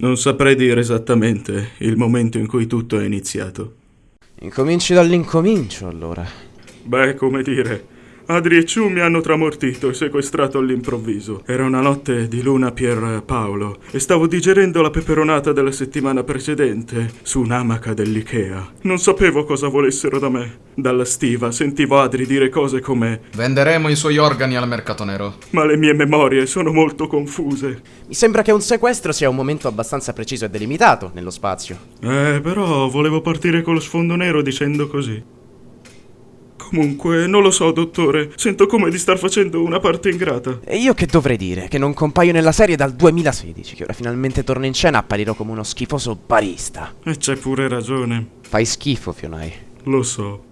Non saprei dire esattamente il momento in cui tutto è iniziato. Incominci dall'incomincio, allora. Beh, come dire, Adri e Ciu mi hanno tramortito e sequestrato all'improvviso. Era una notte di luna Pier Paolo e stavo digerendo la peperonata della settimana precedente su un'amaca dell'Ikea. Non sapevo cosa volessero da me. Dalla stiva sentivo Adri dire cose come Venderemo i suoi organi al mercato nero. ma le mie memorie sono molto confuse. Mi sembra che un sequestro sia un momento abbastanza preciso e delimitato nello spazio. Eh, però volevo partire con lo sfondo nero dicendo così. Comunque, non lo so, dottore. Sento come di star facendo una parte ingrata. E io che dovrei dire? Che non compaio nella serie dal 2016, che ora finalmente torno in scena apparirò come uno schifoso barista. E c'è pure ragione. Fai schifo, Fionai. Lo so.